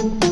The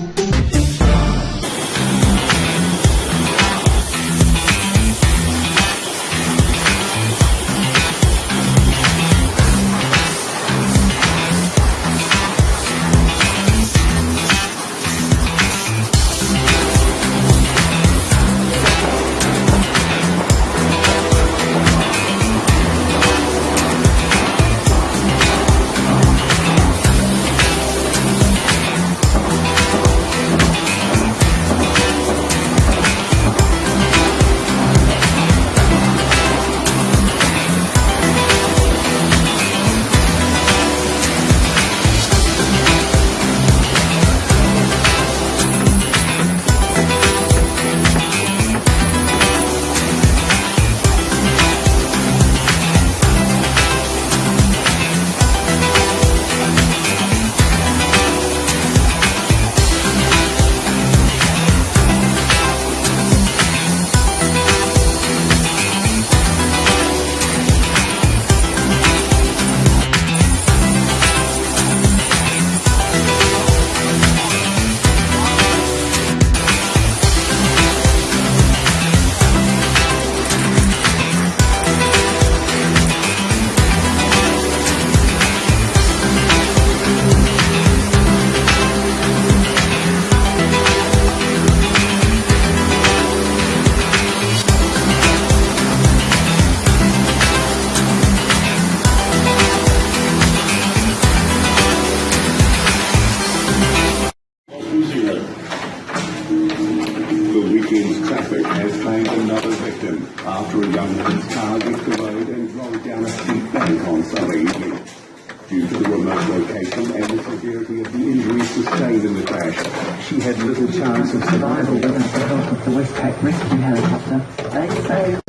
injuries in the crash, she had little chance of survival. with the help of the Westpac rescue helicopter. They say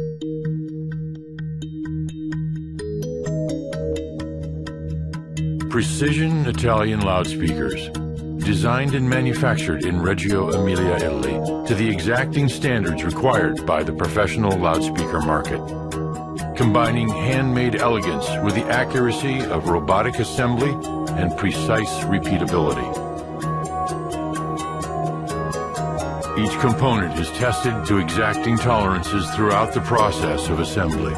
Precision Italian loudspeakers. Designed and manufactured in Reggio Emilia, Italy, to the exacting standards required by the professional loudspeaker market. Combining handmade elegance with the accuracy of robotic assembly and precise repeatability. Each component is tested to exacting tolerances throughout the process of assembly.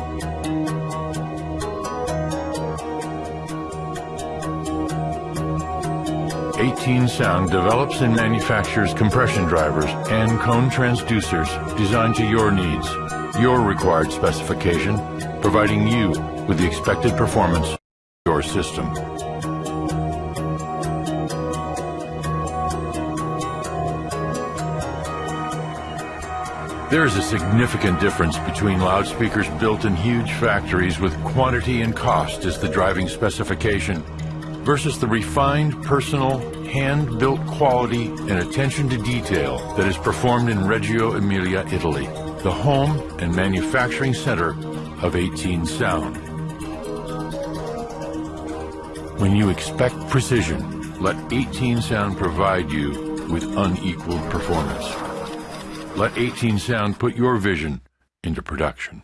18 Sound develops and manufactures compression drivers and cone transducers designed to your needs, your required specification, providing you with the expected performance of your system. There is a significant difference between loudspeakers built in huge factories with quantity and cost as the driving specification versus the refined, personal, hand-built quality and attention to detail that is performed in Reggio Emilia, Italy, the home and manufacturing center of 18 Sound. When you expect precision, let 18 Sound provide you with unequaled performance. Let 18 Sound put your vision into production.